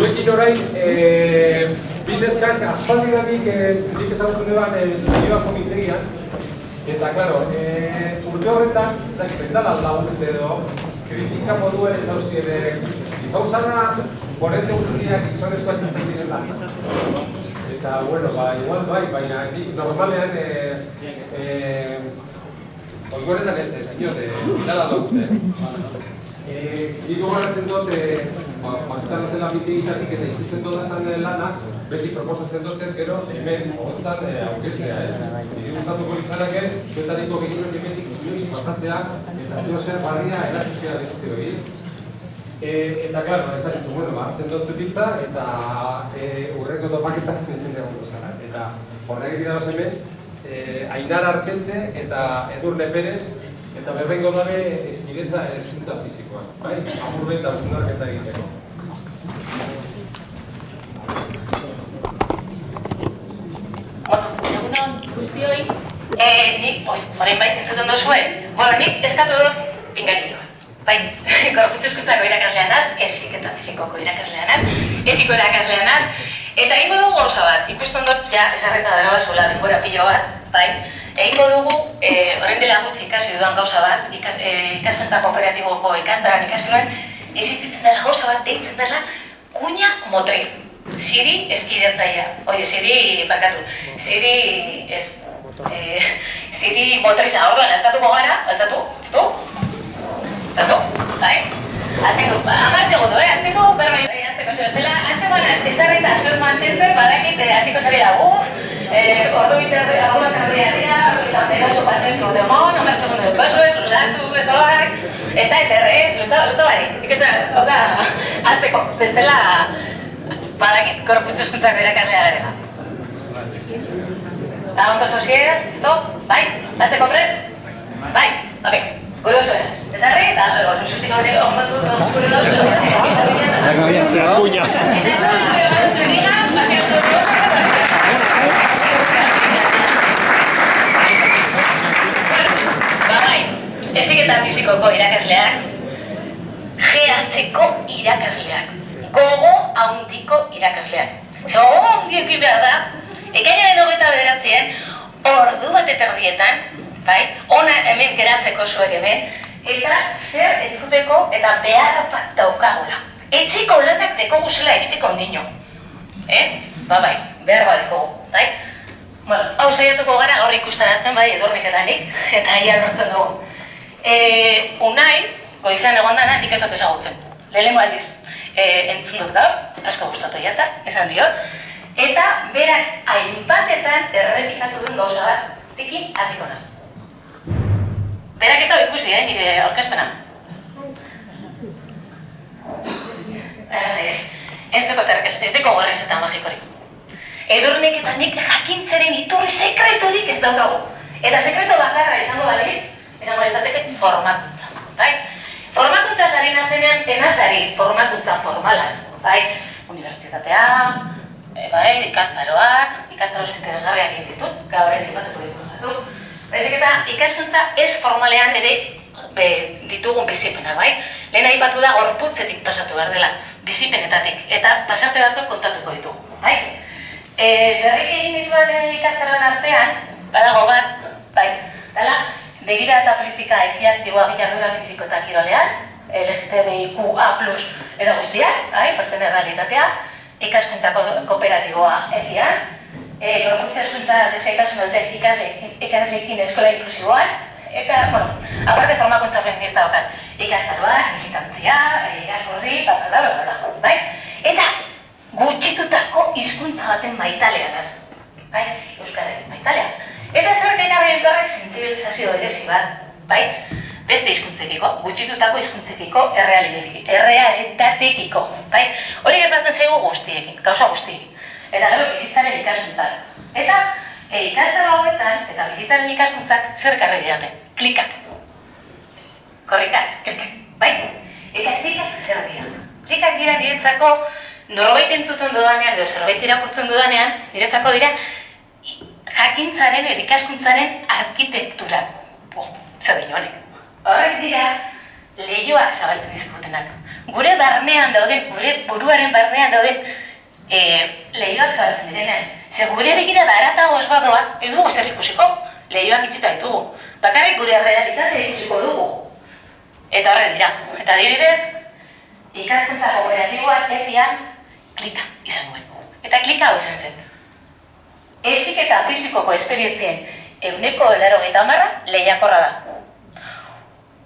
Zuekin orain, e, bidezkak aspaldi da nik, e, nik ezagutu neban e, nioa komitegian, eta, klaro, e, urte horretan, zaki, bendala lagunte edo, kritika moduen ez dauzkien, e, gauzana, borrente guztiak gizonezkoa txastak diren da. Eta, bueno, ba, igual bai, baina nik normalean, e, e, Oikoretan ez, ez, inot, zitala lagunte. Nik gogaratzen dut, mazetan zela mitigitatik eta ikusten dudazan lana, beti proposatzen dutzen, gero, hemen hotzan aurkeztea ez. Nire gustatuko litzarake, zuetariko gehienak hemetik inoiz pasatzea, eta zeo zer barria erakuzkera beste hori. E, eta, klaro, ez ditzu, bueno, hartzen dut zutitza, eta e, urreko topaketak zintzen egon zara. Eta horrek dira hemen, e, Ainar Arkentze eta Edurne Perez, eta berrengo dabe eskidetza eskuntza fizikoa, bai? Amurbe eta bezunarketa egiteko. Bueno, egunon guztioi, eh, nik, oi, orain bai, entzuten duzue, bueno, nik eskatu dut pingarilloa. Bai, korputz eskuntzako irakaslean az, ezik eta fizikoko irakaslean az, etiko irakaslean az, eta ingo dugu gauza bat, ikusten dut, ja, esarreta da gabazula, denbora pilo bat, bai, Egingo dugu, eh, orain dela gutxi ikasi dudan gauza bat, ikas, eh, ikaskentza kooperatiboko ikastaran ikasi nuen, existitzen dela gauza bat deitzen dela kuña motriz. Siri eskidetzaia. Oie, Siri, barkatu, Siri, ez, eh, Siri motriza, orduan, altzatuko gara, altzatu, tu? Altzatu, bai? Azteko, amar segundo, eh? Azteko, berbait, bai, azteko, zeo, estela, azte bana, ezarrita, zuet mantentzen, badakit, hasiko zabila, uf, eh, ordu bitar, alguna carrera dira, eta pegaso paseo etxo de mon, amar segundo de paso, luzatu, besoak, ez da ez erre, luta, luta bari, zik ez da, hau da, azteko, bestela, badakit, korputzu eskuntzako irakaslea garela. Eta ondo sosier, listo? Bai? Azteko prest? Bai? Ok, gure zuen. Ez arre, eta luzutik hori ondo dut, gure dut, gure dut, gure dut, Cuña. Eta ez dut, gure dut, pasio dut, Bai, ezik eta fizikoko irakasleak, GH-ko irakasleak, gogo handiko irakasleak. Gogo handiekin behar da, ekainaren hogeita bederatzien, ordu bat eterdietan, bai, ona hemen geratzeko zuek hemen, eta zer entzuteko eta behar bat daukagula. Etxiko lanak deko guzela egiteko ondino. Eh? Ba bai, behar bat dekogu, bai? Bueno, hau saiatuko gara gaur ikustarazten bai edurnik eta nik, eta ia lortzen dugu. E, unai, goizean egon dana, nik ez dut ezagutzen. Lehenengo aldiz, e, entzun dut gaur, asko gustatu jata, esan diot. Eta berak hainbatetan errepikatu duen gauza bat, tiki hasiko naz. Berak ez da ikusi, eh, nire aurkezpena. Ez duko terkez, ez duko gorriz eta magikorik. Edurnek eta nik jakintzaren iturri sekreturik ez daukagu. Eta sekreto bakarra izango baliz, izango litzateke formakuntza, bai? Formakuntza sari nazenean, enazari formakuntza formalaz, bai? Unibertsitatea, e, bai, ikastaroak, ikastaro interesgarriak egin ditut, gaur ez ipatuko ditut. Baizik eta ikaskuntza ez formalean ere be, ditugun bizipenak, bai? Lehen aipatu da gorputzetik pasatu behar dela, bizipenetatik, eta pasarte batzuk kontatuko ditugu, bai? E, berrik egin dituen ikastaroan artean, badago bat, bai, dala, begira eta politika ekiaktiboa gitarrura fiziko eta kirolean, LGTBIQA+, eta guztiak, bai, pertsene realitatea, ikaskuntza ko- kooperatiboa egian, e, gorputza eskuntza deskaitasun duten ikasle, ikasleekin eskola inklusiboan, eta, bueno, aparte formakuntza feminista bakat, ikastaroak, militantzia, e, irakurri, bla, bla, bla, bla, bai? Eta gutxitutako hizkuntza baten maitalean. Bai, Euskararen maitalean. Eta zer gekarri elkarrek sensibilizazio berezi bat, bai? Beste hizkuntzekiko, gutxitutako hizkuntzekiko errealitatekiko, bai? Hori gertatzen zaigu guztiekin, gauza guztiekin. Eta gero bizitzaren ikaskuntzak. Eta e, ikastaro hauetan, eta bizitzaren ikaskuntzak zer karri didate? Klikak. Korrikat, klikak, bai? Eta klikak zer dira? Klikak dira niretzako norbait entzuten dudanean, edo zerbait irakurtzen dudanean, niretzako dira jakintzaren edo ikaskuntzaren arkitektura. Oh, zer honek. Horrek dira lehioak zabaltzen dizkutenak. Gure barnean dauden, gure buruaren barnean dauden e, lehioak zabaltzen direnean. Ze gure begira ez badoa, ez dugu zer ikusiko, lehioak itxita ditugu. Bakarrik gure realitatea ikusiko dugu. Eta horre dira. Eta adibidez, ikaskuntza kooperatiboak epian klika izan duen. Eta klika hau izan zen. Ezik eta fizikoko esperientzien euneko elaro eta marra lehiakorra da.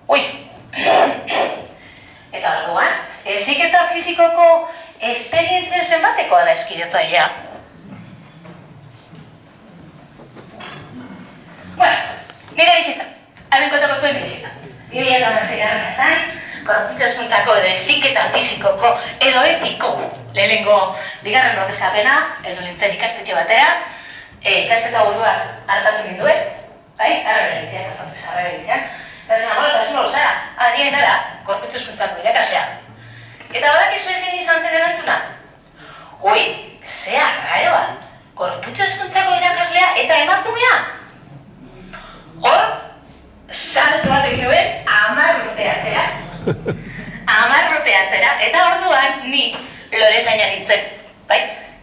Ui! Eta orduan, ezik eta fizikoko esperientzien zenbatekoa da eskidetzaia. Bueno, nire bizitza. Haren kontako zuen nire bizitza. Nire eta mazera zain, korputxaskuntzako edo eziketa fizikoko edo etiko lehenengo bigarren ordezkapena, edo nintzen ikastetxe batera, e, ikasketa buruak hartatu ninduen, bai, arrebe hartatu arrebe dizian, eta zen amola, eta zuen zara, adien dara, korputxaskuntzako irakaslea. Eta badak izu ezin izan zen erantzuna? Ui, zea, raroa, korputxaskuntzako irakaslea eta emakumea? Hor, salto bat egin nuen, amar urteatzera. Amar urteatzera, eta orduan ni lore zaina nintzen, bai?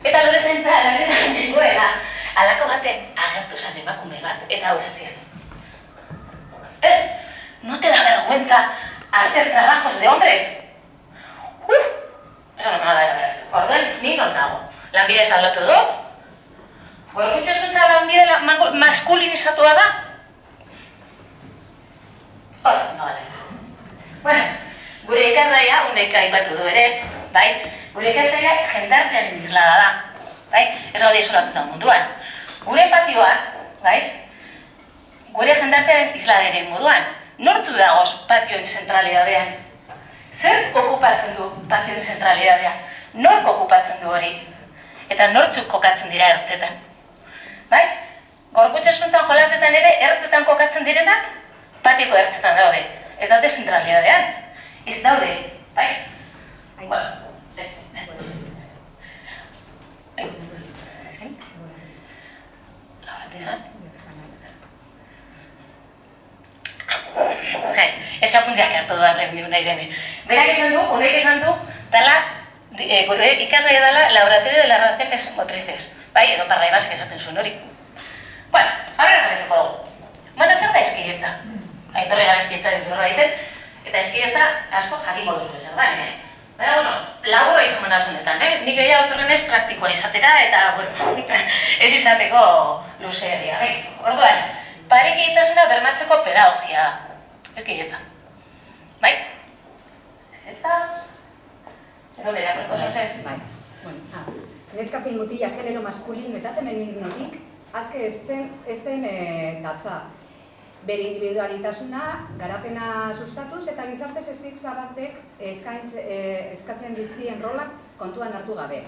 Eta lore zaintza lanetan nengoela, alako baten agertu zan emakume bat, eta hau esazien. Eh, no te da vergüenza hacer trabajos de hombres? Uf, eso no me va a dar ver. Orduan, ni non nago. Lanbide saldatu dut, Gorkutxo eskuntza lanbide la, maskulinizatua da? Hora, no vale. Bueno, gure ikasgaia, undeka aipatu du ere, bai? Gure ikasgaia jendartean islada da, bai? Ez gaude isolatuta munduan. Gure patioa, bai? Gure jendartean isladeren moduan, nortzu dagoz patioen zentralidadean? Zer okupatzen du patioen zentralidadean? Nork okupatzen du hori? Eta nortzuk kokatzen dira ertzetan? Bai? Gorkutxe eskuntzan jolasetan ere ertzetan kokatzen direnak, patiko ertzetan daude ez daude zentralidadean. Ez daude, bai? Bueno, Ez que apuntziak hartu duaz lehen niuna irene. Berak esan du, unek esan du, dala, e, gure ikasgai dala, laboratorio de las relaciones motrices. Bai, edo parla ibasek esaten zuen hori. Bueno, ahora jarriko dugu. Bueno, zer da eskidetza? aitorri gara eskidetza dut horra egiten, eta eskidetza asko jakingo duzu ezer da, Baina, bueno, laburra izan mena zunetan, eh? Nik gehiago autorren ez praktikoa izatera, eta, bueno, ez izateko luzeeria, eh? Orduan, parek egitasuna bermatzeko pedagogia, eskidetza. Bai? Eskidetza? Edo dira, berko zozez? Bai. Bueno, ah. Neska zein mutila genero maskulin eta femeninotik, azke ez zen, ez den e, datza bere individualitasuna, garapena sustatuz eta gizarte sesik zabatek eh, eskatzen dizkien rolak kontuan hartu gabe.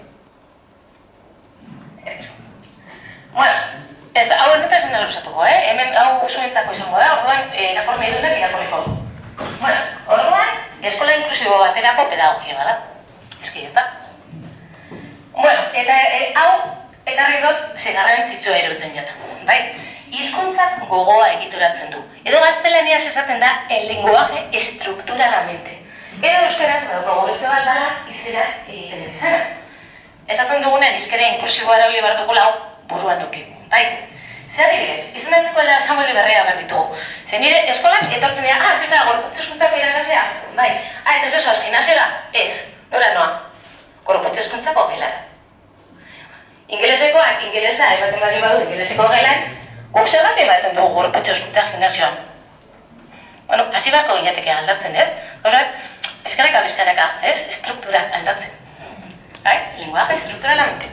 Bueno, ez da, hau honetan zen alusatuko, eh? Hemen hau zuentzako izango da, orduan, eh, irakorme idunak irakorriko du. Bueno, orduan, eskola inklusibo baterako pedagogia bada. Eski, ez da? Bueno, eta eh, hau, ekarri dut, zegarrantzitsua erutzen jata, bai? Hizkuntzak gogoa egituratzen du. Edo gaztelaniaz esaten da el lenguaje estrukturalamente. Edo euskaraz, badago beste bat dara, izera egiten izana. Ezaten dugunen izkera inklusiboa erabili behar dugu lau buruan nuke. Bai, zer adibidez, izan datzeko dela Samuel Berrea behar ditugu. Zer nire eskolak etortzen dira, ah, zizara, gorputz eskuntzako irakaslea? Bai, ah, eta zesoaz, gimnasiora? Ez, nora noa, gorputz eskuntzako gelara. Ingelesekoak, ingelesa, ematen bali badu, ingeleseko gelan, Guk zer bat ematen dugu gorpetxe eskuntza gimnazioan? Bueno, hasi bako ginateke aldatzen, ez? Osa, pizkanaka, pizkanaka, ez? Estruktura aldatzen. Bai? Linguaje estrukturalamente.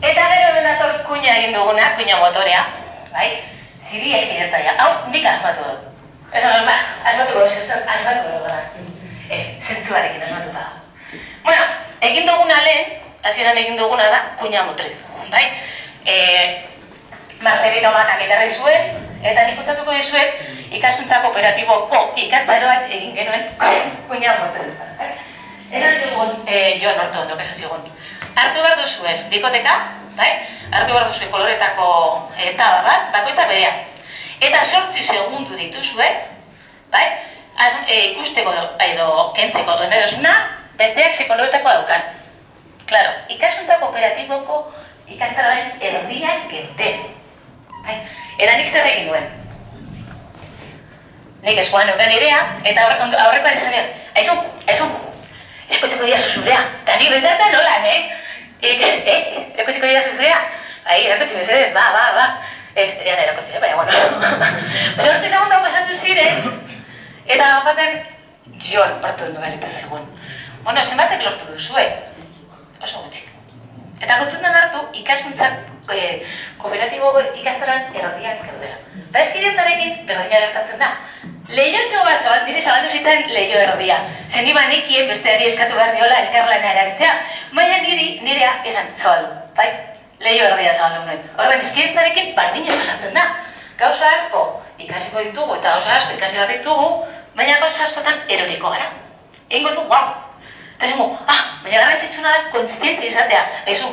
Eta gero denator kuña egin duguna, kuña motorea, bai? Ziri eskidetzaia. Hau, nik asmatu dut. Ez ba, asmatu dut, asmatu dut, gara. Ez, zentzuarekin asmatu dut. Bueno, egin duguna lehen, hasieran egin duguna da, kuña motriz, bai? Eh, Marcelino Manak edarri zuen, eta nik kontatuko dizuet ikaskuntza kooperatiboko ikastaroan egin genuen kuina motel. Eta zigun, eh, jo nortu ondok esan zigun. Artu behar duzu ez, bikoteka, bai? Artu behar duzu koloretako eta bat, bakoitza berea. Eta sortzi segundu dituzue, bai? az, e, ikusteko edo kentzeko onerosuna, besteak psikologetako daukan. Claro, ikaskuntza kooperatiboko ikastararen erdian gente. Bai, eta nik zer egin duen. Nik eskuan euken irea, eta aurreko aurreko ari zanean, aizu, aizu, erakutziko dira zuzurea, eta nik behintzatan nola, eh? Eh, erakutziko dira zuzurea, bai, erakutzi mesedez, ba, ba, ba. Ez, ez jana erakutzi, eh, baina, bueno. Zortzi segundu pasatu ziren, eta baten, jon, hartu du galita zegoen. Bueno, zenbatek lortu duzue, oso gutxi. Eta gotundan hartu ikaskuntzak e, kooperatibo ikastaran erradiak gaudela. Eta eskidetzarekin berdina gertatzen da. Lehiotxo bat zabal, dire zabaldu zitzen lehio erdia. Zen iba nekien besteari eskatu behar niola elkarlana erabiltzea, baina niri, nirea esan zabaldu, bai? Lehio erdia zabaldu nuen. Horren eskidetzarekin bardina pasatzen da. Gauza asko ikasiko ditugu eta gauza asko ikasi behar ditugu, baina gauza askotan eroriko gara. Egingo du, guau, Eta zengo, ah, baina garrantzitsuna da konstiente izatea. Ezu,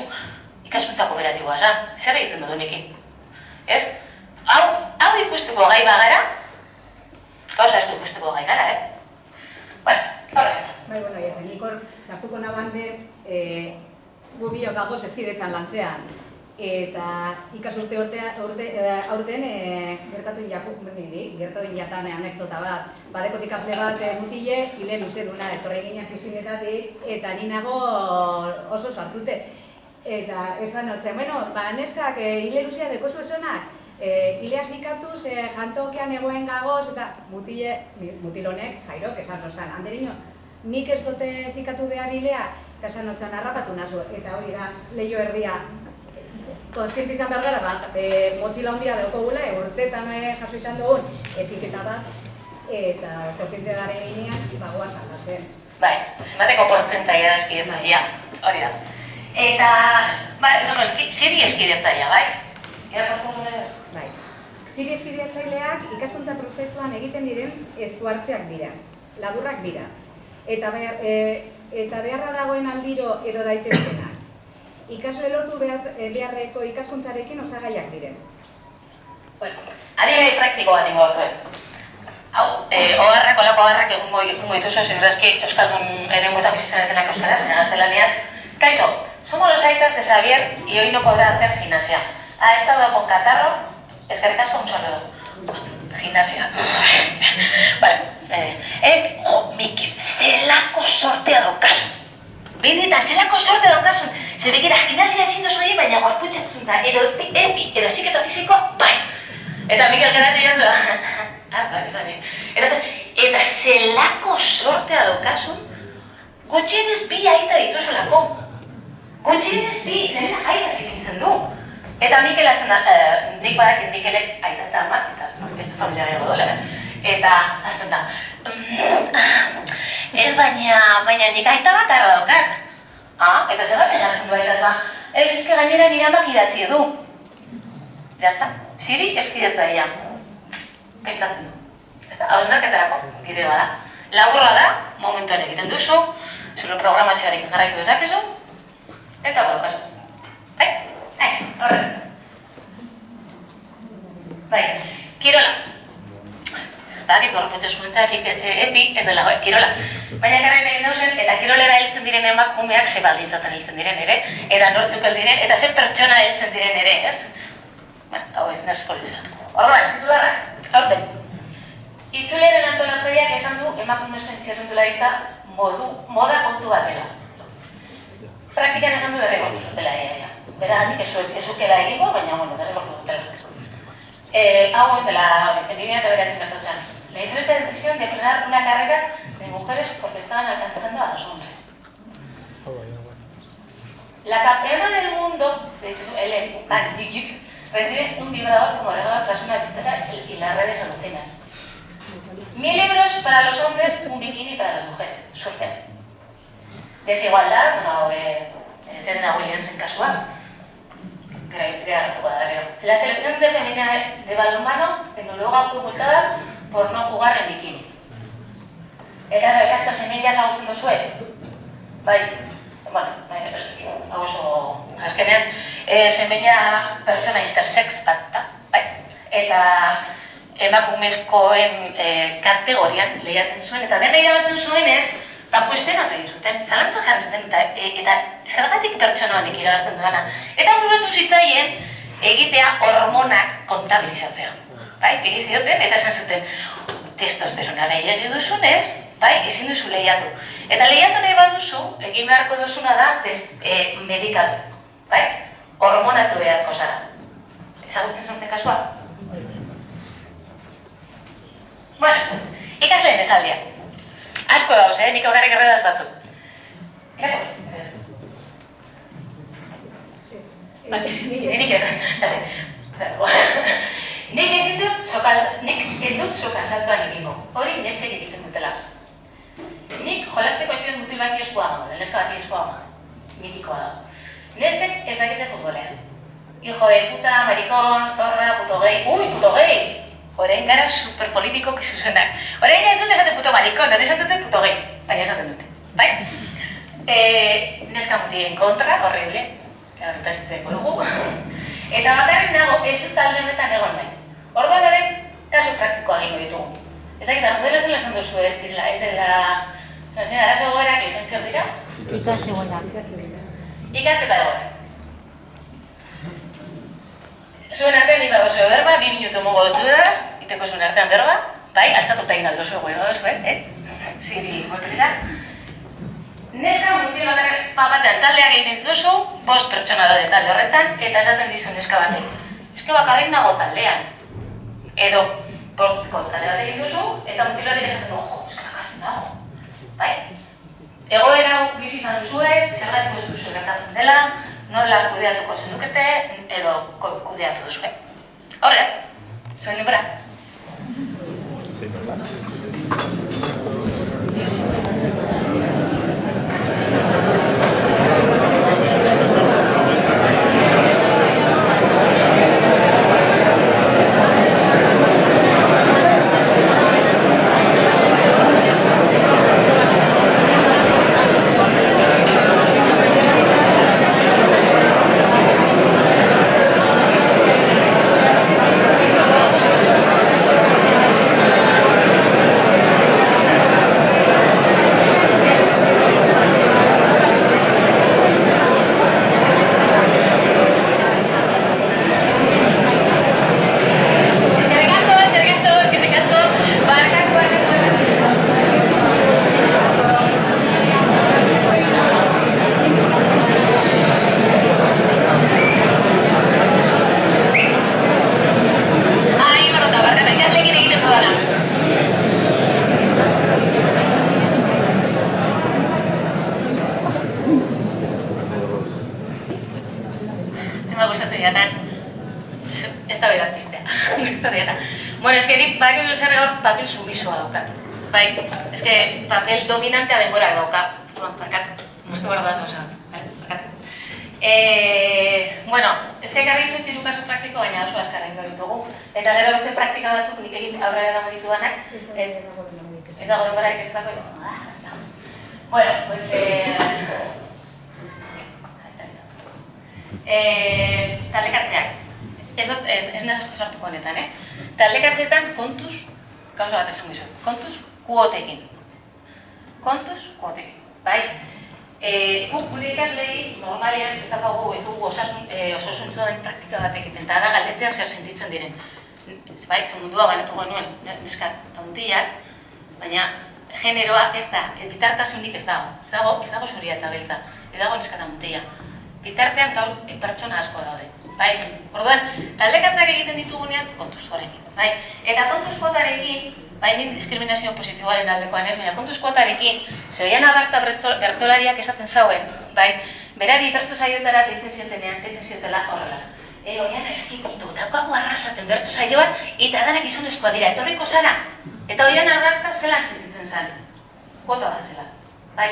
ikaskuntza kooperatiboa zan, zer egiten dut honekin? Ez? Hau, hau ikusteko gai bagara, gauza asko ikusteko gai gara, eh? Bai, bueno, ja, nik hor, zartuko naban be, e, gu biok gagoz eskidetzan lantzean. Eta ikasturte urtea, urte, e, aurten e, gertatu jaku, niri, gertatu jatan anekdota bat. Badekot ikasle bat e, mutile, hile luze duna, etorri ginen eta ni nago oso sartute. Eta esan hotzen, bueno, ba, neskak e, hile luzea dekozu esonak, e, hilea zikatuz, e, jantokean egoen gagoz, eta mutile, mutilonek, jairok, esan zoztan, handerino, nik ez dute zikatu behar hilea, eta esan hotzen, harrapatu nazu, eta hori da, leio erdia, Konskienti izan behar gara, bat, e, motxila handia daukagula, e, urtetan e, jaso izan dugun eziketa bat, eta konskiente gara eginean, bagoa saldatzen. Bai, zenbateko portzentaia da eskidetzaia, hori da. Eta, bai, esan dut, ziri eskidetzaia, bai? Bai. Ziri eskidetzaileak ikaskuntza prozesuan egiten diren esku hartzeak dira, laburrak dira. Eta, behar, e, eta beharra dagoen aldiro edo daitezkenak. Ikasle lortu behar, e, beharreko ikaskuntzarekin osagaiak diren. Bueno, adibide praktikoa dingo batzuen. Hau, eh, oharrak, olako oharrak egungo egungo dituzu, segurazki Euskaldun erengo bizi zaretenak euskaraz, baina gaztelaniaz. Kaixo, somos los aitas de Xavier y hoy no podrá hacer gimnasia. Ha estado con catarro, eskerrik asko un saludo. Gimnasia. vale, eh, eh, jo, Mikel, zelako sortea daukazu. Benetan, zelako sorte daukasun. Zer begira, gimnasia ezin duzu egin, baina gorputzak zunta, edo epi, edo ziketa fisikoa, bai. Eta Mikel geratu jatu da. ah, bai, bai. Eta, zer, eta zelako sortea daukasun, gutxienez bi aita dituzulako. Gutxienez bi, zer aita zikintzen du. Eta Mikel azten da, eh, nik badakit Mikelek aita eta amak, eta beste familia gehiago dola, eta azten da, Ez baina, baina nik aita bakarra daukat. Ah, eta zer garen jartzen du aitaz ba? Ez eske gainera nire amak idatzi du. Jazta, siri eskidatzaia. Pentsatzen du. Ez da, hau narketarako bide bada. Laburra da, momentuan egiten duzu, zure programazioarekin jarraitu dezakezu, eta baukazu. Bai, bai, horren. Bai, kirola. Badakit gorputz eskuntzatik epi ez dela bai, kirola. Baina garren egin dauzen, eta kirolera heltzen diren emakumeak ze baldintzaten heltzen diren ere, eta nortzuk diren, eta ze pertsona heltzen diren ere, ez? Bueno, hau ez nesko lizat. Horban, titularra, aurten. Itzuleren antolatzaileak esan du emakumezkoen txerrendularitza modu, moda kontu bat dela. Praktikan esan du derrigortu zutela ea, ea. Bera, nik ezukela egingo, baina, bueno, derrigortu dutela. Eh, hau dela, en 2009 zen. Le hizo la decisión de frenar una carrera de mujeres porque estaban alcanzando a los hombres. La campeona del mundo, Ellen Bagdigic, recibe un vibrador como regalo tras una victoria y las redes alucinan. Mil euros para los hombres, un bikini para las mujeres. Suerte. Desigualdad, no, eh, Serena Williams en casual. La selección de femenina de balonmano en Noruega fue multada por no jugar en bikini. Eta rekazta semillas agutzen duzue? Bai, bueno, hau oso, azkenean, e, semilla pertsona intersex bat da, bai? Eta emakumezkoen e, kategorian lehiatzen zuen, eta dena irabazten zuen ez, ba, kuestionatu egin zuten, zalantza jarri zuten, eta, e, eta zergatik pertsona honek irabazten dudana. Eta burutu zitzaien, egitea hormonak kontabilizatzea. Bai, egin zioten, eta esan zuten, testosterona gehiagi duzunez, bai, ezin duzu lehiatu. Eta lehiatu nahi baduzu, egin beharko duzuna da, test, e, medikatu. Bai, hormonatu beharko zara. Ezagutzen zuten kasua? Bueno, ikasleen esaldia. Asko dauz, eh? Nik aurrarek erredaz batzuk. Bai, nik ez. Nik dut sokal, nik ez dut soka saltoan egingo. Hori neskek egiten dutela. Nik jolasteko ez mutil bat ioskoa ama, neska bat ioskoa ama. Mitikoa da. Neskek ez dakite futbolean. Hijo de puta, maricón, zorra, puto gay. Ui, puto gay! Horein gara superpolitiko kizuzenak. Horein ez dut esaten puto maricón, hori esaten dut puto gay. Baina esaten dute. Bai? E, neska mutien kontra, horrible. Eta zitzen dugu. Eta bakarrik nago ez dut talde honetan egon nahi. Orduan ere, kasu praktikoa egingo ditugu. Ez dakit, modela zela esan duzu ez dira, ez dela... Zena, arazo goerak izan zion dira? Ikasi egonak. Ikasketa egoera. Zuen artean nik badozu berba, bi minutu mongo dut dudaz, iteko zuen artean berba, bai, altzatuta egin aldo zuen goio eh? Ziri, motrira. Neska mutil bakarrik batean taldeak egiten dituzu, bost pertsona daude talde horretan, eta esaten dizu neska batek. Eske bakarrik nago taldean. Edo, bostko talde bat egin duzu, eta mutil batek esaten du, jo, eske bakarrik nago. Bai? Egoera bizi izan duzuet, zergatik ez duzu gertatzen dela, nola kudeatuko zenukete, edo kudeatu duzue. Horre, zuen libra. Eskerrik asko, eskerrik asko, eskerrik asko. Barkatu asko. Ai, barrota, barkatu, ikasleekin egiten dudana. Jatan. Ez da berat piztea. Ez da berat. Bueno, eske nik badakizu zer hor papel sumisoa daukat. Bai, eske papel dominantea denbora dauka. Bueno, barkatu. Mustu behar da zauza. Bai. Eh, bueno, eske ekarri dut hiru kasu praktiko, baina oso azkarra ingo ditugu. Eta gero beste praktika batzuk nik egin aurrera eraman ditudanak. Et, ez dago denborarik ez bako izan. Ah. Bueno, pues... Eh, eh, taldekatzeak. Ez ez, ez naz asko sartuko honetan, eh? Taldekatzeetan kontuz, gauza bat esan dizut, kontuz kuotekin. Kontuz kuotekin, bai? Eh, guk gure ikaslei normalean ez daukagu ez dugu osasun, eh, osasuntzuaren praktika bat egiten, eta da galdetzea zer sentitzen diren. Bai, ze mundua banatu genuen, neska eta mutilak, baina generoa ez da, bitartasunik ez dago. Ez dago, ez dago zuria eta beltza, ez dago neska eta. Bitartean gaur eh, pertsona asko daude. Bai, orduan, taldekatzak egiten ditugunean kontuz horrekin. Bai, eta kontuz kuotarekin, bai, nik diskriminazio positiboaren aldekoan ez, baina kontuz kuotarekin, zehoian abarta bertzolariak esaten zauen, bai, berari bertso saioetara deitzen ziotenean, deitzen ziotela horrela. E, oian eskipitu, daukagu arrasaten bertso saioan, eta danak izonezkoa dira, etorriko zara. Eta oian abarta zelan sentitzen zen. Kuota bat zela. Bai,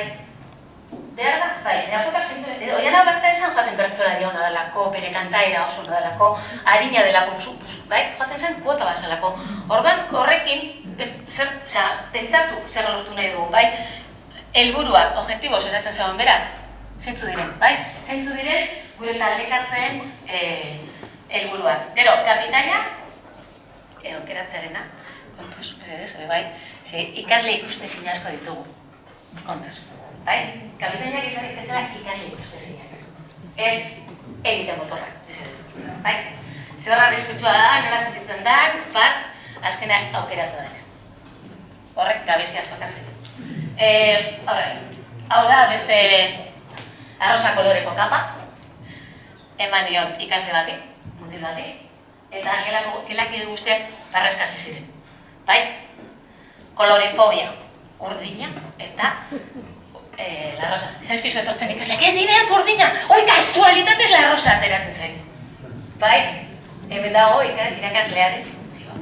Behar da, bai, neakotak zintu, edo, oian abarta esan jaten bertzolari hona delako, bere kantaira oso hona delako, harina pus, bai, joaten zen kuota bat zelako. Orduan horrekin, zer, osea, pentsatu zer lortu nahi dugu, bai, helburuak, objektiboz esaten zegoen berak, zeintzu diren, bai? Zeintzu diren gure taldekatzen eh, helburuak. Gero, kapitaina, edo aukeratzearena. Kontuz, ere bai. Ze ikasle ikuste asko ditugu. Kontuz. Bai? Kapitainak izan ikastela ikasle ikuste Ez egite motorrak, ez Bai? Zer horra arriskutsua da, nola sentitzen da, bat, azkenean aukeratu da. Horrek, gabezi asko kartzen. Eh, horre, hau da, beste arrosa koloreko kapa, eman dion ikasle bati, mutil bati, eta gelako, gelaki guztiak barrezkasi ziren. Bai? Kolorifobia, urdina, eta eh, la rosa. Zaizkizu etortzen ikasleak, ez nire dut urdina, oi, kasualitatez la rosa ateratzen zain. Bai? Hemen dago irakaslearen funtzioa.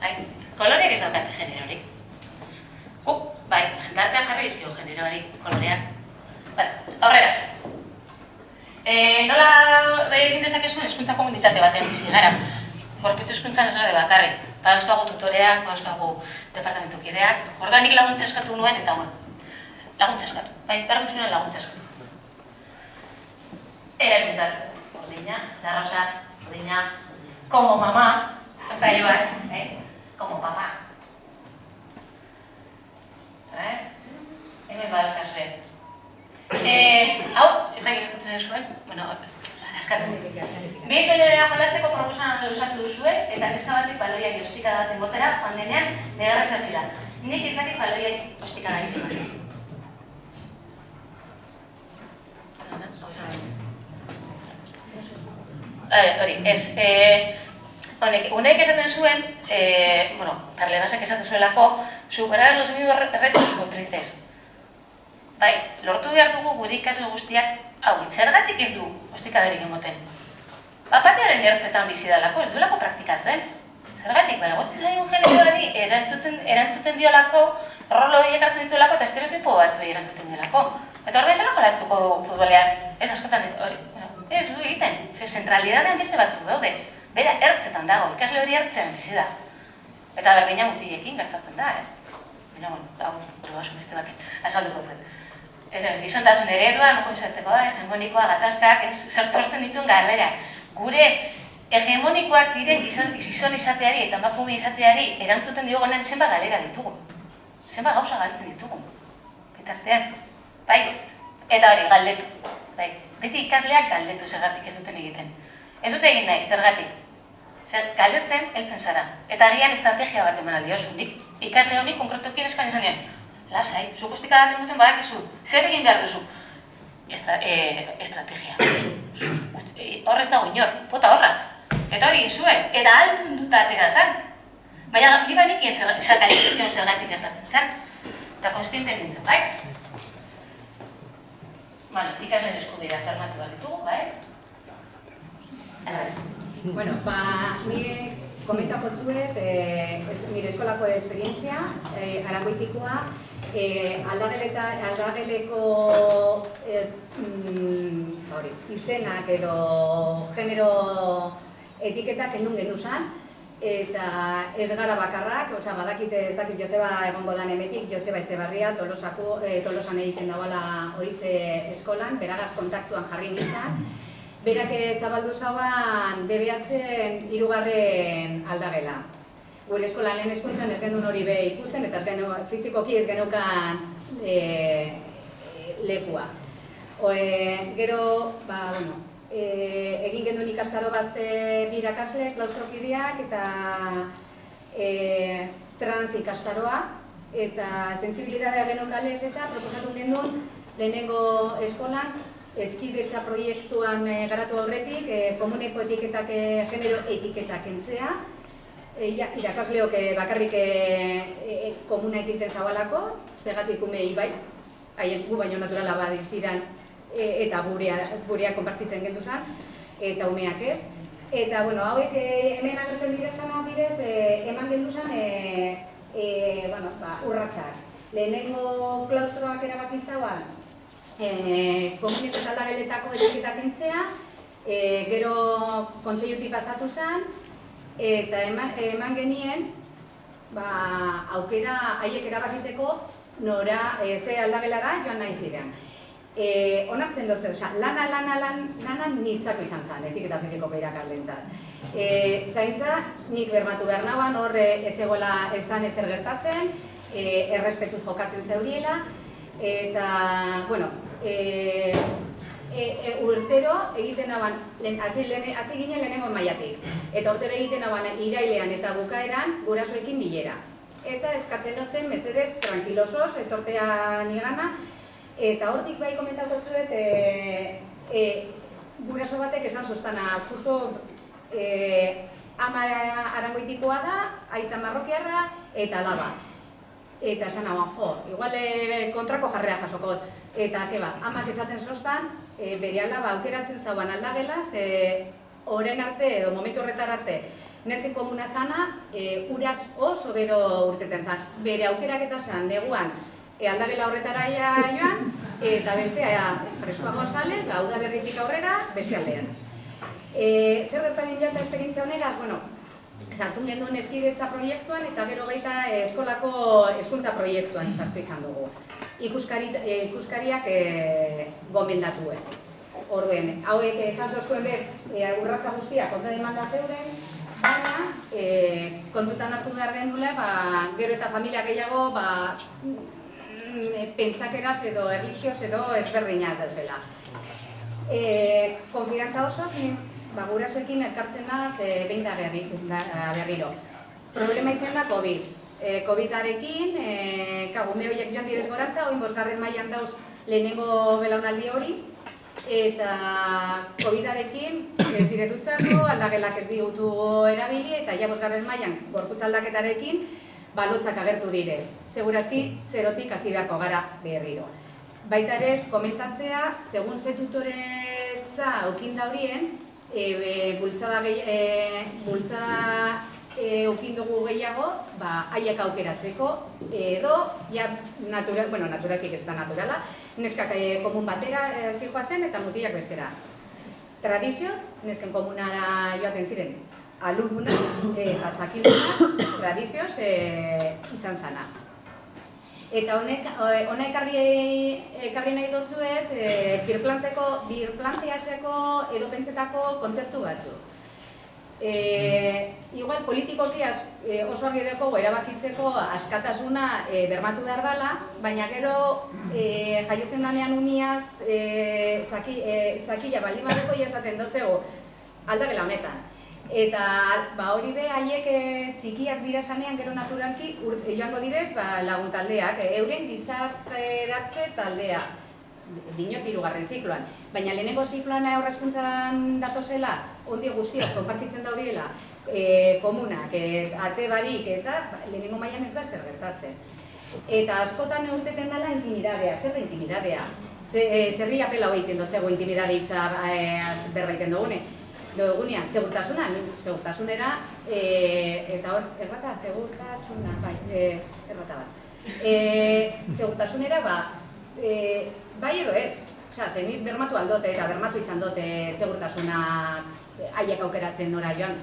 Bai? Koloreak ez daukate generorik. Gu, bai, jendartea jarri izkio generoari koloreak. Bueno, aurrera. E, nola egin dezakezuen eskuntza komunitate batean bizi gara. Gorpitzu eskuntzan ez gara bakarri. Badauzkagu tutoreak, badauzkagu departamentu kideak. Orda nik laguntza eskatu nuen eta bueno. Laguntza eskatu. Bai, behar duzunen laguntza eskatu. Era guztat. Ordina, la rosa, ordina. Como mamá, hasta llevar, eh? Como papá. Eh? Hemen badauzkazue. Eh, hau, ez da gertatzen zuen, bueno, askatu. Behin zoinera jolazteko proposan lusatu duzue, eta neska batik baloiak ostika daten botera, joan denean, negarra hasi. Nik ez dakit baloiak ostika da egiten. Eh, hori, ez, eh, honek, unek esaten zuen, eh, bueno, parlegasak esaten zuelako, superar los mismos retos motrices. Bai, lortu behar dugu gure ikasle guztiak, hau, zergatik ez du, ostikaderik emoten. Bapatearen ertzetan bizi dalako, ez duelako praktikatzen. Zergatik, bai, gotzi zaigun generoari erantzuten, erantzuten diolako, rolo horiek hartzen dituelako eta estereotipo batzu erantzuten diolako. Eta horren zelako lehaztuko futbolean, ez askotan, hori, ez du egiten, ze zentralidadean beste batzu daude. Bera, ertzetan dago, ikasle hori ertzean bizi da. Eta berdina mutiekin gertatzen da, eh? Baina, bueno, hau, dugu beste batek, azalduko zen. Ez ez, izontasun eredua, moko izateko da, hegemonikoa, gatazkak, ez, sortzen dituen galera. Gure hegemonikoak diren izan, izon izateari eta emakume izateari erantzuten diogonen zenba galera ditugu. Zenba gauza galtzen ditugu. Bitartean, bai, eta hori, galdetu. Bai, beti ikasleak galdetu zergatik ez duten egiten. Ez dute egin nahi, zergatik. Zer, galdetzen, heltzen zara. Eta agian estrategia bat eman aldiozu. Nik ikasle honi konkretukin eskan izan dien lasai, zu guztik adaten duten badakizu, zer egin behar duzu? Estra, e, estrategia. Horrez dago inor, bota horra. Eta hori zuen, eta altun dut atera zen. Baina, ni banikien zergatik zergatik gertatzen zen. Eta konstiente nintzen, bai? Bueno, ikasen eskubira fermatu bat ditugu, bai? Bueno, ba, nire komentako txuet, eh, nire eskolako esperientzia, eh, arangoitikoa, eh, aldageleko eh, mm, izenak edo genero etiketak endun gendu zan, eta ez gara bakarrak, oza, badakite ez dakit Joseba egongo dan emetik, Joseba Etxebarria, tolosako, eh, tolosan egiten dagoela hori ze eskolan, beragaz kontaktuan jarri nintzen, Berak zabaldu zauan debeatzen hirugarren aldagela gure eskola lehen eskuntzan ez genuen hori be ikusten, eta ez genu, fizikoki ez genukan e, lekua. Ore, gero, ba, bueno, e, egin genuen ikastaro bat e, birakasle, klaustrokideak, eta e, trans ikastaroa, eta sensibilidadea genukales eta proposatu genuen lehenengo eskolan eskidetza proiektuan e, garatu aurretik, e, komuneko etiketak, e, genero etiketak entzea, e, irakasleok e, bakarrik e, komuna egiten zabalako, zegatik umei bai, haien gu baino naturala badik zidan, e, eta gurea, gurea konpartitzen gendu zan, eta umeak ez. Eta, bueno, hauek e, hemen agertzen dira zan bidez, e, eman gendu zan, e, e, bueno, ba, urratzak. Lehenengo klaustroak erabaki zauan, e, komuneko saldageletako etiketak entzea, e, gero kontseiuti pasatu zen, eta eman, eman genien ba, aukera haiek erabakiteko nora e, ze aldagelara joan nahi ziren. E, onartzen dut, osea, lana, lana, lan, lana nitzako izan zen, ezik eta fizikoko irakaslentzat. E, zaintza, nik bermatu behar nagoan, hor e, ez egoela esan ezer gertatzen, e, errespetuz jokatzen zeuriela, eta, bueno, e, e, e, urtero egiten aban, lehen, hasi, ginen lehenengo maiatik. Eta urtero egiten aban irailean eta bukaeran gurasoekin bilera. Eta eskatzen notzen, mesedez, tranquilosos, etortea nigana, eta hortik bai komentatu zuet, e, e, guraso batek esan sostana, justo e, ama arangoitikoa da, aita marrokiarra eta laba. Eta esan hau, jo, igual e, kontrako jarrea jasokot. Eta, ke ba, amak esaten sostan, e, bere alaba aukeratzen zauan aldagela, ze oren arte, edo momentu horretar arte, netzen komuna zana, e, uraz oso bero urteten zan. Bere aukerak eta zan, neguan, e, aldagela horretara joan, eta bestea freskoago sale, ba, uda berritik aurrera, beste aldean. E, zer gertaren jata esperientzia honegaz, bueno, sartu genuen ezkidetza proiektuan eta gero baita eskolako hezkuntza proiektuan sartu izan dugu. Ikuskari, e, ikuskariak e, gomendatuen. Orduen, hauek esan zozkuen be, e, urratza guztia konta demanda zeuden, baina e, kontutan hartu behar gendule, ba, gero eta familia gehiago, ba, pentsakeraz edo erlijioz edo ezberdina dauzela. E, konfidantza oso, ba, gurasoekin elkartzen da, ze behin da berri, da, berriro. Problema izan da COVID. E, COVID-arekin, e, kagume horiek joan direz goratza, oin bosgarren mailan dauz lehenengo belaunaldi hori, eta COVID-arekin ez aldagelak ez digutu erabili, eta ja bosgarren mailan gorputz aldaketarekin, balotzak agertu direz. Segurazki, zerotik hasi beharko gara berriro. Baita ere, komentatzea, segun ze tutoretza okinda horien, e, e, bultzada, gehi, e, bultzada e, dugu gehiago, ba, haiek aukeratzeko, edo, ja, natural, bueno, naturalkik ez da naturala, neskak e, komun batera e, zen eta mutilak bestera. Tradizioz, nesken komunara joaten ziren, aluduna eta zakiluna, tradizioz e, izan zana. Eta honek, hona ekarri, ekarri nahi dutzuet, e, birplantzeko, birplanteatzeko edo pentsetako kontzertu batzu. E, igual politikoki az, e, oso argi dugu erabakitzeko askatasuna e, bermatu behar dela, baina gero e, jaiotzen danean uniaz e, zaki, e, zakila baldin badeko esaten dutzego aldagela honetan. Eta ba, hori be, haiek e, txikiak dira sanean gero naturalki e, joango direz ba, lagun taldeak, e, euren gizarteratze taldea, dinot irugarren zikloan. Baina lehenengo zikloan aurrezkuntzan datozela, ondi guztiak konpartitzen da horiela, e, komunak, e, ate barik, eta lehenengo mailan ez da zer gertatzen. Eta askotan urteten dela intimidadea, zer da intimidadea? Zerri apela hori tendotzego intimidaditza e, berbaiten dugune egunean, segurtasuna, segurtasunera, e, eta hor, errata, segurtasuna, bai, e, errata bat. E, segurtasunera, ba, e, bai edo ez, Osea, zenit bermatu aldote eta bermatu izan dote segurtasuna haiek aukeratzen nora joan.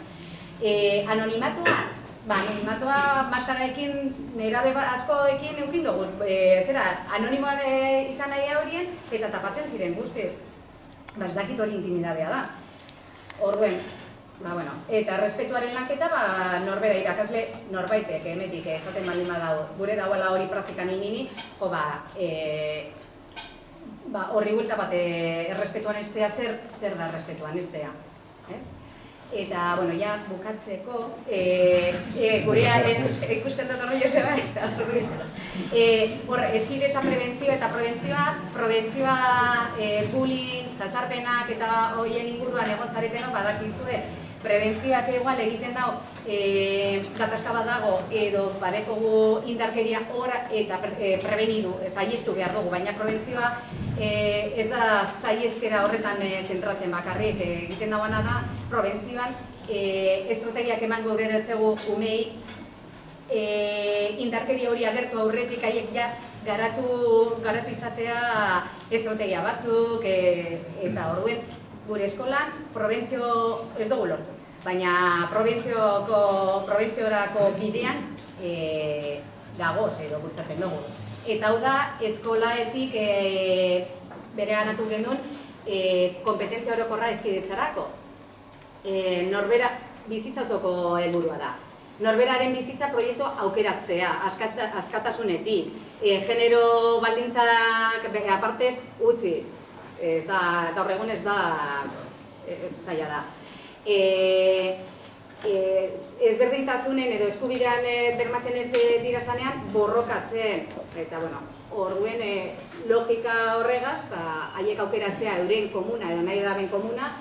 E, anonimatua, ba, anonimatua maskaraekin, nerabe ba, askoekin eukin dugu, e, zera, anonimoan izan nahi horien eta tapatzen ziren guztiz. Ba, ez dakit hori intimidadea da. Orduen, ba, bueno, eta respetuaren lanketa, ba, norbera irakasle norbaitek, emetik, ezaten baldin badago, gure dauela hori praktikan inini, jo, ba, e, ba, horri buelta bat, e, errespetuan estea, zer, zer da errespetuan estea, ez? Eta, bueno, ja, bukatzeko, e, e, gurea ikusten dut horri joseba, eta e, hor, eskidetza prebentzioa eta prebentzioa, prebentzioa e, bullying, jazarpenak eta hoien inguruan egon zareteno badakizue, prebentzioak igual egiten dago e, gatazka bat dago edo badekogu indarkeria hor eta pre, e, prebenidu, saiestu behar dugu, baina prebentzioa e, ez da zaiezkera horretan e, zentratzen bakarrik. E, egiten dagoena da, prebentzioan e, estrategiak eman gure dutzegu umei e, indarkeria hori agertu aurretik haiek ja garatu, garatu izatea estrategia batzuk e, eta orduen gure eskolan probentzio ez dugu lortu baina provintzioko provintziorako bidean e, dagoz edo bultzatzen dugu. Eta hau da, eskolaetik e, bere ganatu genuen e, kompetentzia orokorra ezkidetzarako. E, norbera bizitza osoko helburua da. Norberaren bizitza proiektu aukeratzea, askatasunetik, e, genero baldintzak apartez utziz. Ez da, gaur egun ez da e, zaila da. E, e, ezberdintasunen edo eskubidean e, bermatzen ez e, dira sanean borrokatzen. Eta, bueno, orduen e, logika horregaz, ba, haiek aukeratzea euren komuna edo nahi daben komuna,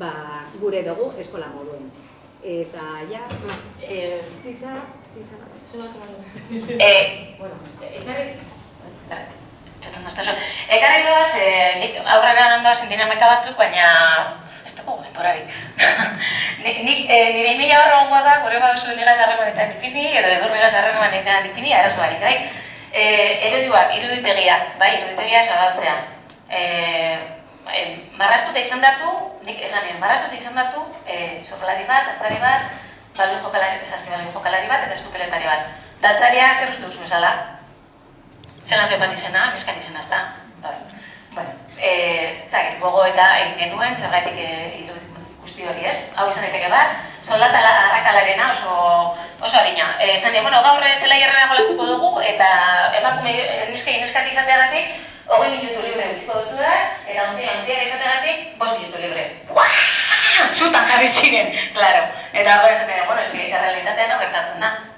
ba, gure dugu eskola moduen. Eta, ja, ba, Eh, tita, tita, Eh, bueno, ekarri... Txotan dazta zo. Ekarri doaz, eh, nik aurrera ondoaz dinamika batzuk, baina... Ez dugu denborarik. Nik, nik, eh, nire emaila horra ongoa da, gure baduzu nigaz harremanetan ipini, edo edur nigaz harremanetan ipini, arazo barik, bai? Eh, ereduak, iruditegiak, bai, iruditegia zabaltzea. Eh, eh, marrastuta izan datu, nik esan nien, marrastuta izan datu, eh, surflari bat, atzari bat, balun jokalari, esaski balun jokalari bat, eta eskupeletari bat. Datzaria zer uste duzu bezala? Zelan zeukan izena, bizkan izena, ezta? Bai. Eh, zagit, gogo eta egin genuen, zergatik eh, iruditzen guzti hori ez. Hau izan daiteke bat, soldata la- arrakalarena oso, oso harina. Eh, esan bueno, gaur zela hierrera jolastuko dugu, eta emakume eh, neskei neskak izateagatik, hogei minutu libre utziko dutudaz, eta ontia, ontia izateagatik, bost minutu libre. Buah! Zutan jarri ziren, claro. Eta hori esaten, bueno, eski, errealitatean gertatzen da.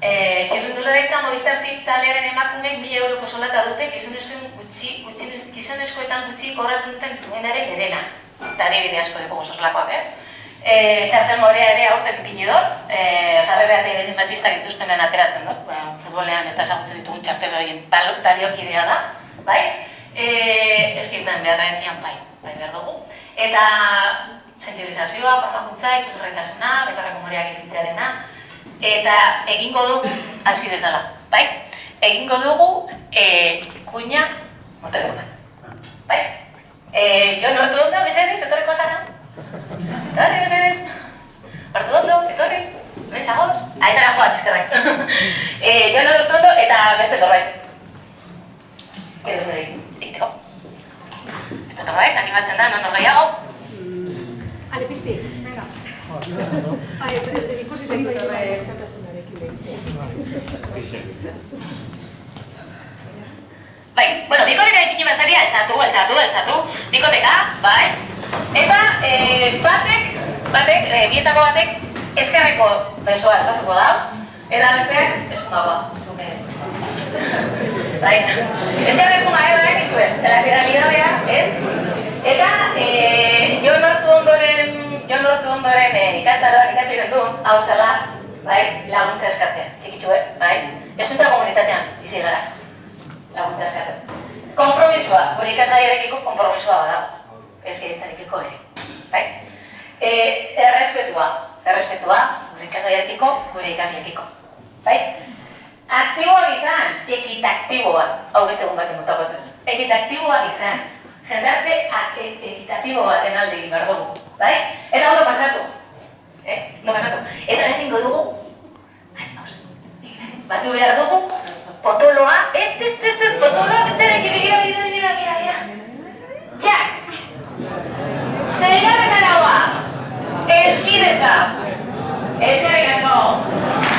Eh, txirrindula daitza Movistartik talearen emakumeek 1000 euroko soldata dute gizonezkoen gutxi, gutxi, gizonezkoetan gutxi kobratzen duten duenaren erena. Eta bide asko dugu gozorlakoak, ez? E, txartel morea ere aurten ipini dut, e, jarre behar egin matxistak dituztenen ateratzen dut, ba, futbolean eta ezagutzen ditugun txartel horien tal- taliokidea da, bai? E, eskizten behar da bai, bai behar dugu. Eta sensibilizazioa, formakuntza, ikusgarritasuna, betarreko moreak egitearena, eta egingo dugu hasi bezala, bai? Egingo dugu e, kuña moteluna, bai? E, jo nortu ondo, mesedez, etorriko zara? Etorri, mesedez? Nortu ondo, etorri? Bentsagoz? Ah, ez ara joan, eskerrak. e, jo nortu ondo eta beste norbait. Edo nire egiteko. Beste norbait, animatzen da, non norbaiago. Ale, pizti, venga. Ah, ez, ikusi zen dut, eh, Bai, bueno, bikoteka ipini basaria, altzatu, altzatu, altzatu, bikoteka, bai. Eta eh, batek, batek, eh, bietako batek, eskerreko besoa altzatuko da, eta besteak eskumagoa. Bai, eskerre eskuma ere bai izue, dela finalidadea, ez? Eta eh, jo ondoren, jo lortu ondoren eh, ikastaroak ikasi du, hau zela, bai, laguntza eskatzea, txikitxue, bai. Eskuntza komunitatean, bizi gara laguntza eskatzen. Kompromisoa, gure ikasgaiarekiko kompromisoa bada. Ezkidetzarekiko ere. Bai? E, errespetua, errespetua, gure ikasgaiarekiko, gure ikasleekiko. Bai? Aktiboa izan, ekitaktiboa. Hau beste egun baten mutako zen. Ekitaktiboa izan jendarte ekitatibo baten alde egin bergogu. Bai? Eta hori pasatu. Eh? No pasatu. Eta nire ingo dugu, batu behar dugu, potoloa, ez, ez, ez, ez, potoloa, ez ere, gira, gira, gira, gira, gira, gira. Ja! Zerigarren araua, eskidetza. Ez ere. Ez ere, gasko.